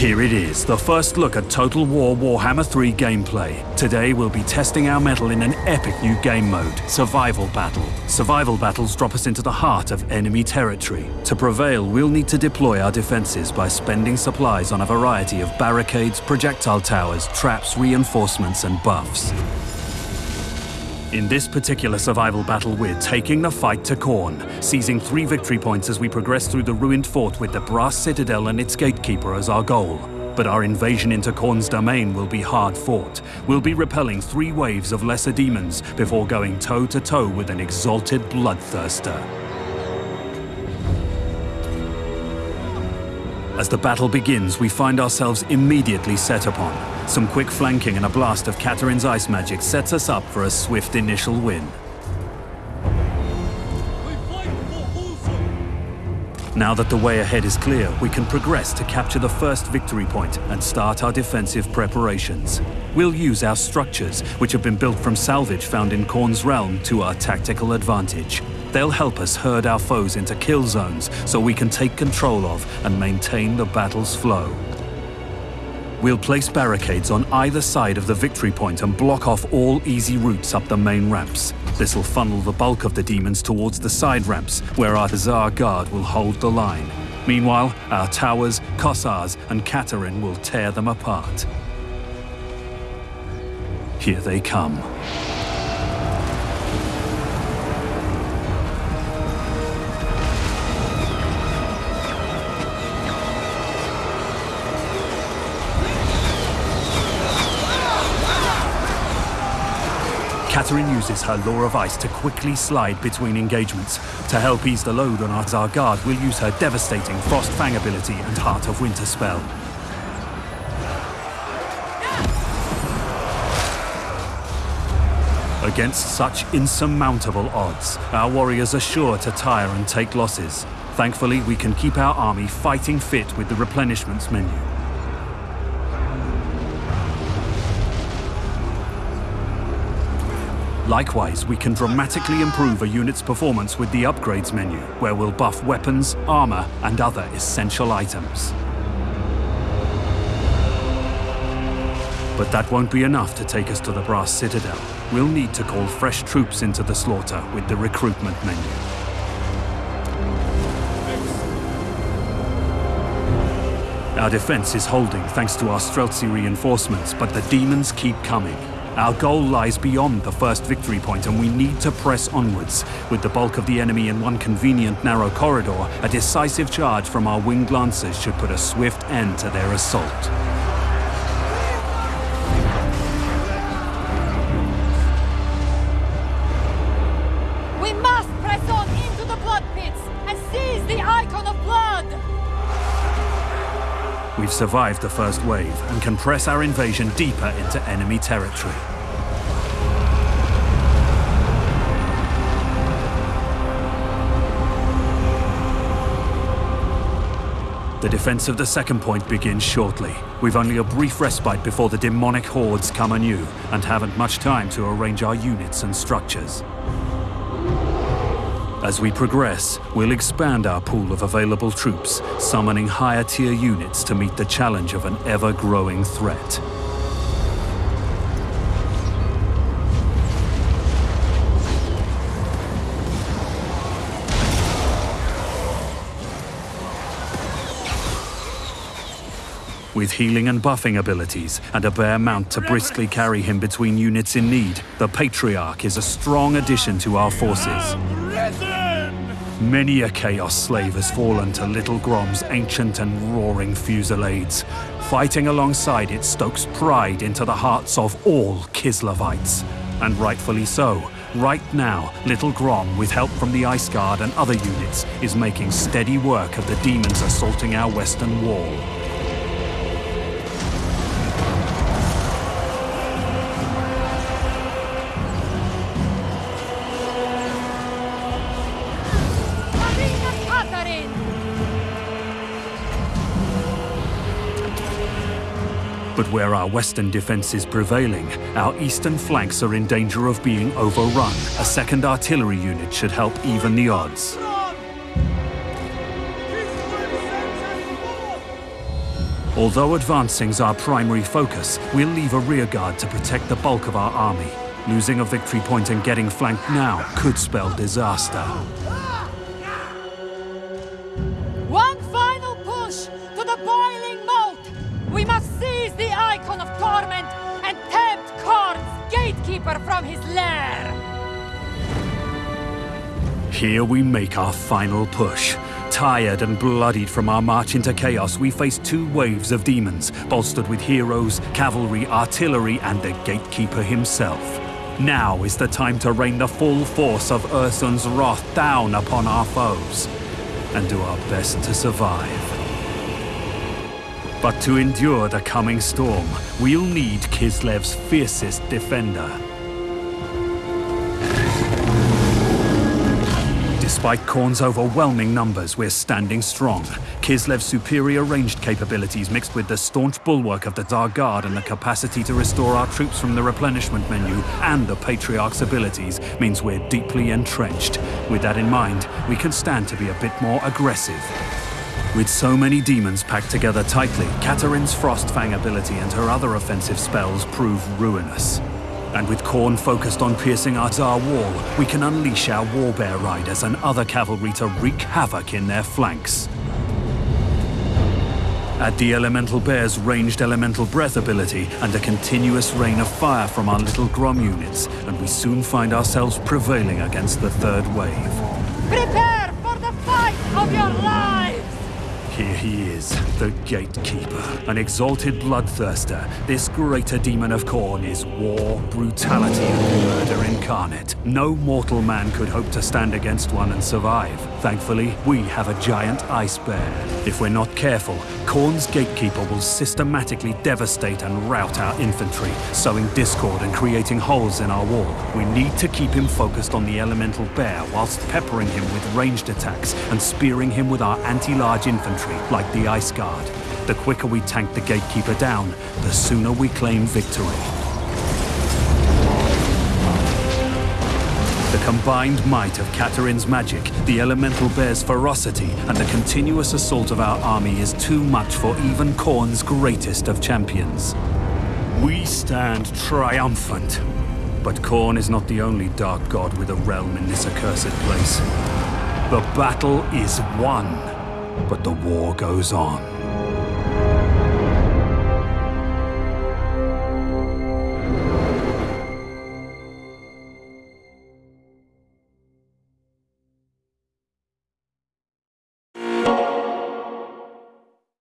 Here it is, the first look at Total War Warhammer 3 gameplay. Today we'll be testing our mettle in an epic new game mode, Survival Battle. Survival battles drop us into the heart of enemy territory. To prevail, we'll need to deploy our defenses by spending supplies on a variety of barricades, projectile towers, traps, reinforcements and buffs. In this particular survival battle, we're taking the fight to Khorne, seizing three victory points as we progress through the ruined fort with the Brass Citadel and its gatekeeper as our goal. But our invasion into Khorne's domain will be hard fought. We'll be repelling three waves of lesser demons before going toe-to-toe -to -toe with an exalted bloodthirster. As the battle begins, we find ourselves immediately set upon. Some quick flanking and a blast of Katarin's ice magic sets us up for a swift initial win. Now that the way ahead is clear, we can progress to capture the first victory point and start our defensive preparations. We'll use our structures, which have been built from salvage found in Khorne's realm, to our tactical advantage. They'll help us herd our foes into kill zones so we can take control of and maintain the battle's flow. We'll place barricades on either side of the victory point and block off all easy routes up the main ramps. This will funnel the bulk of the demons towards the side ramps, where our Hussar Guard will hold the line. Meanwhile, our towers, Kossars and Katarin will tear them apart. Here they come. Katarin uses her Law of Ice to quickly slide between engagements. To help ease the load on our guard, we'll use her devastating Frost Fang ability and Heart of Winter spell. Against such insurmountable odds, our warriors are sure to tire and take losses. Thankfully, we can keep our army fighting fit with the replenishments menu. Likewise, we can dramatically improve a unit's performance with the upgrades menu, where we'll buff weapons, armor, and other essential items. But that won't be enough to take us to the Brass Citadel. We'll need to call fresh troops into the slaughter with the recruitment menu. Our defense is holding thanks to our Streltsi reinforcements, but the demons keep coming. Our goal lies beyond the first victory point and we need to press onwards. With the bulk of the enemy in one convenient narrow corridor, a decisive charge from our winged lancers should put a swift end to their assault. We've survived the first wave and can press our invasion deeper into enemy territory. The defense of the second point begins shortly. We've only a brief respite before the demonic hordes come anew, and haven't much time to arrange our units and structures. As we progress, we'll expand our pool of available troops, summoning higher tier units to meet the challenge of an ever-growing threat. With healing and buffing abilities, and a bear mount to briskly carry him between units in need, the Patriarch is a strong addition to our forces. Many a Chaos slave has fallen to Little Grom's ancient and roaring fusillades. Fighting alongside it stokes pride into the hearts of all Kislevites. And rightfully so. Right now, Little Grom, with help from the Ice Guard and other units, is making steady work of the demons assaulting our western wall. But where our western defense is prevailing, our eastern flanks are in danger of being overrun. A second artillery unit should help even the odds. Although advancing's our primary focus, we'll leave a rearguard to protect the bulk of our army. Losing a victory point and getting flanked now could spell disaster. One final push to the boiling moat! We must seize the Icon of Torment and tempt Khorne's gatekeeper from his lair! Here we make our final push. Tired and bloodied from our march into chaos, we face two waves of demons, bolstered with heroes, cavalry, artillery, and the Gatekeeper himself. Now is the time to rain the full force of Ursun's wrath down upon our foes, and do our best to survive. But to endure the coming storm, we'll need Kislev's fiercest defender. Despite Khorne's overwhelming numbers, we're standing strong. Kislev's superior ranged capabilities mixed with the staunch bulwark of the Tsar Guard and the capacity to restore our troops from the replenishment menu and the Patriarch's abilities means we're deeply entrenched. With that in mind, we can stand to be a bit more aggressive. With so many demons packed together tightly, Katarin's Frostfang ability and her other offensive spells prove ruinous. And with Khorne focused on piercing our Tsar wall, we can unleash our Warbear Riders and other cavalry to wreak havoc in their flanks. Add the Elemental Bear's ranged Elemental Breath ability and a continuous rain of fire from our little Grom units, and we soon find ourselves prevailing against the third wave. Prepare for the fight of your lives! Here he is, the Gatekeeper, an exalted bloodthirster. This greater demon of Khorne is war, brutality, and murder incarnate. No mortal man could hope to stand against one and survive. Thankfully, we have a giant ice bear. If we're not careful, Khorne's Gatekeeper will systematically devastate and rout our infantry, sowing discord and creating holes in our wall. We need to keep him focused on the elemental bear whilst peppering him with ranged attacks and spearing him with our anti-large infantry, like the Ice Guard. The quicker we tank the Gatekeeper down, the sooner we claim victory. The combined might of Katarin's magic, the elemental bear's ferocity, and the continuous assault of our army is too much for even Khorne's greatest of champions. We stand triumphant. But Khorne is not the only dark god with a realm in this accursed place. The battle is won, but the war goes on.